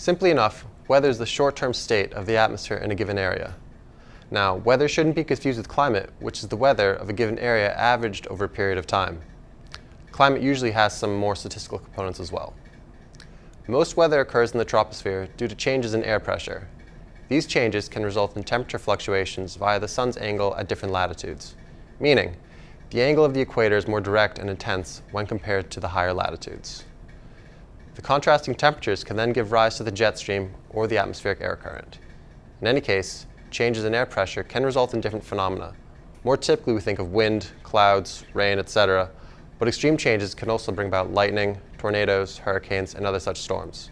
Simply enough, weather is the short-term state of the atmosphere in a given area. Now, weather shouldn't be confused with climate, which is the weather of a given area averaged over a period of time. Climate usually has some more statistical components as well. Most weather occurs in the troposphere due to changes in air pressure. These changes can result in temperature fluctuations via the sun's angle at different latitudes, meaning the angle of the equator is more direct and intense when compared to the higher latitudes. The contrasting temperatures can then give rise to the jet stream or the atmospheric air current. In any case, changes in air pressure can result in different phenomena. More typically, we think of wind, clouds, rain, etc., but extreme changes can also bring about lightning, tornadoes, hurricanes, and other such storms.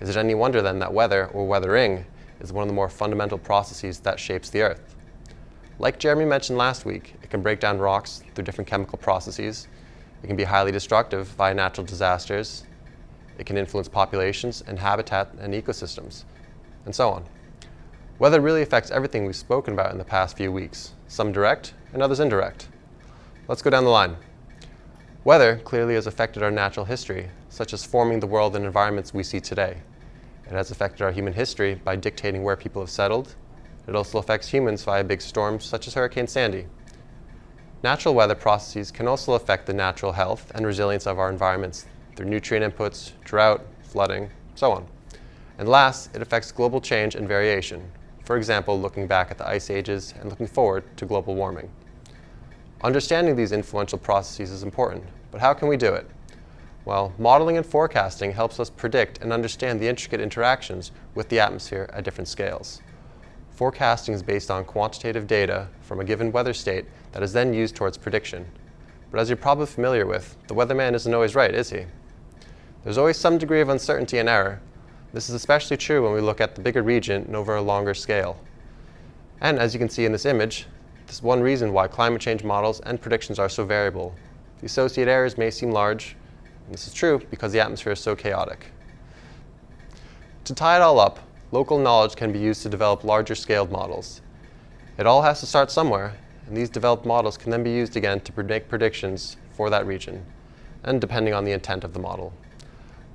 Is it any wonder then that weather, or weathering, is one of the more fundamental processes that shapes the Earth? Like Jeremy mentioned last week, it can break down rocks through different chemical processes, it can be highly destructive via natural disasters, it can influence populations and habitat and ecosystems, and so on. Weather really affects everything we've spoken about in the past few weeks, some direct and others indirect. Let's go down the line. Weather clearly has affected our natural history, such as forming the world and environments we see today. It has affected our human history by dictating where people have settled. It also affects humans via big storms such as Hurricane Sandy. Natural weather processes can also affect the natural health and resilience of our environments through nutrient inputs, drought, flooding, so on. And last, it affects global change and variation, for example, looking back at the ice ages and looking forward to global warming. Understanding these influential processes is important, but how can we do it? Well, modeling and forecasting helps us predict and understand the intricate interactions with the atmosphere at different scales. Forecasting is based on quantitative data from a given weather state that is then used towards prediction. But as you're probably familiar with, the weatherman isn't always right, is he? There's always some degree of uncertainty and error, this is especially true when we look at the bigger region and over a longer scale. And as you can see in this image, this is one reason why climate change models and predictions are so variable. The associated errors may seem large, and this is true because the atmosphere is so chaotic. To tie it all up, local knowledge can be used to develop larger scaled models. It all has to start somewhere, and these developed models can then be used again to make predictions for that region, and depending on the intent of the model.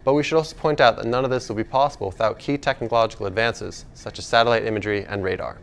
But we should also point out that none of this will be possible without key technological advances, such as satellite imagery and radar.